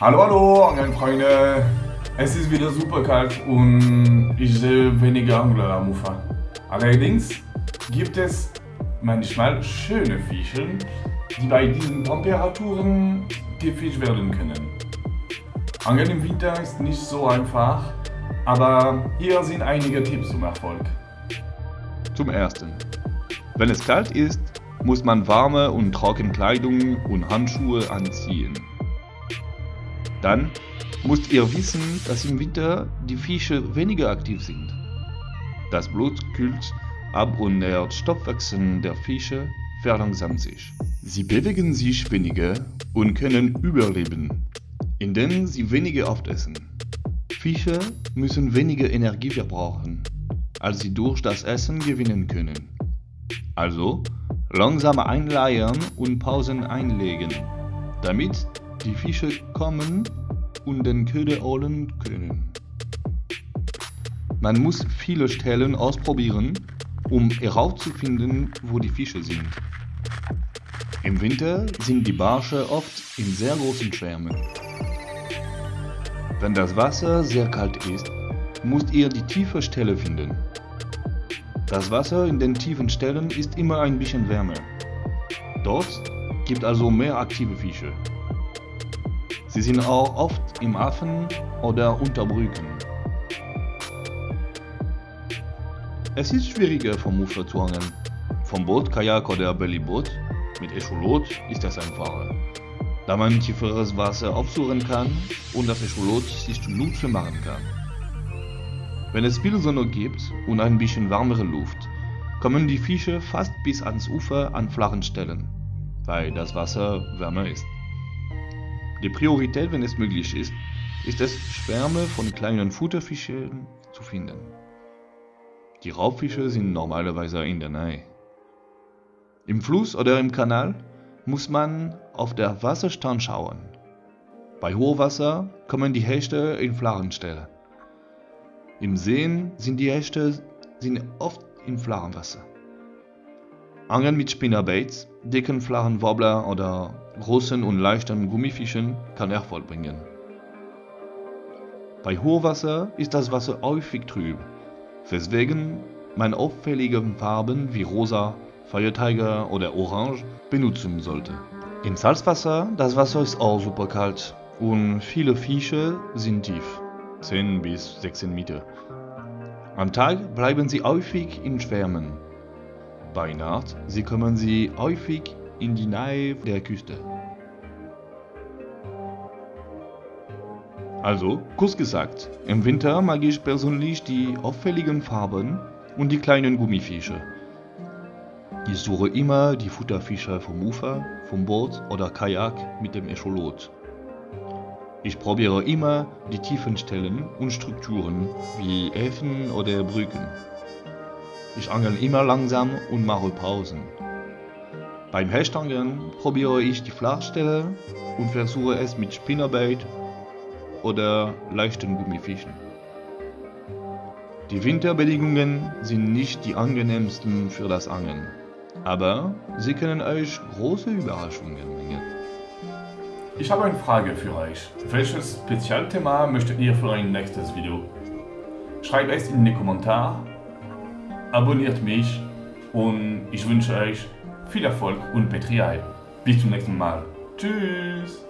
Hallo, hallo, Angelfreunde. Es ist wieder super kalt und ich sehe wenige Angler am Ufer. Allerdings gibt es manchmal schöne Fische, die bei diesen Temperaturen gefischt werden können. Angeln im Winter ist nicht so einfach, aber hier sind einige Tipps zum Erfolg. Zum ersten. Wenn es kalt ist, muss man warme und trockene Kleidung und Handschuhe anziehen. Dann müsst ihr wissen, dass im Winter die Fische weniger aktiv sind. Das Blut kühlt ab und der Stoffwechsel der Fische verlangsamt sich. Sie bewegen sich weniger und können überleben, indem sie weniger oft essen. Fische müssen weniger Energie verbrauchen, als sie durch das Essen gewinnen können. Also langsam einleiern und Pausen einlegen, damit die Fische kommen und den Köder holen können. Man muss viele Stellen ausprobieren, um herauszufinden, wo die Fische sind. Im Winter sind die Barsche oft in sehr großen Schwärmen. Wenn das Wasser sehr kalt ist, müsst ihr die tiefe Stelle finden. Das Wasser in den tiefen Stellen ist immer ein bisschen wärmer. Dort gibt also mehr aktive Fische. Sie sind auch oft im Hafen oder unter Brücken. Es ist schwieriger vom Ufer zu angeln. Vom Boot, Kajak oder Bellyboot mit Echolot ist das einfacher, da man tieferes Wasser aufsuchen kann und das Echolot sich zunutze machen kann. Wenn es viel Sonne gibt und ein bisschen wärmere Luft, kommen die Fische fast bis ans Ufer an flachen Stellen, weil das Wasser wärmer ist. Die Priorität, wenn es möglich ist, ist es, Schwärme von kleinen Futterfischen zu finden. Die Raubfische sind normalerweise in der Nähe. Im Fluss oder im Kanal muss man auf der Wasserstand schauen. Bei Hochwasser kommen die Hechte in flachen Stellen. Im Seen sind die Hechte sind oft in flachem Wasser. Angeln mit Spinnerbaits, dicken flachen Wobbler oder großen und leichten Gummifischen kann Erfolg bringen. Bei Hochwasser ist das Wasser häufig trüb, weswegen man auffällige Farben wie rosa, Feiertiger oder orange benutzen sollte. Im Salzwasser, das Wasser ist auch super kalt und viele Fische sind tief, 10 bis 16 Meter. Am Tag bleiben sie häufig in Schwärmen. Bei Nacht sie kommen sie häufig in die Nähe der Küste. Also, kurz gesagt, im Winter mag ich persönlich die auffälligen Farben und die kleinen Gummifische. Ich suche immer die Futterfische vom Ufer, vom Boot oder Kajak mit dem Echolot. Ich probiere immer die tiefen Stellen und Strukturen wie Häfen oder Brücken. Ich angel immer langsam und mache Pausen. Beim Hechtangeln probiere ich die Flachstelle und versuche es mit Spinnerbait oder leichten Gummifischen. Die Winterbedingungen sind nicht die angenehmsten für das Angeln, aber sie können euch große Überraschungen bringen. Ich habe eine Frage für euch. Welches Spezialthema möchtet ihr für ein nächstes Video? Schreibt es in die Kommentare, abonniert mich und ich wünsche euch viel Erfolg und Petrial. Bis zum nächsten Mal. Tschüss!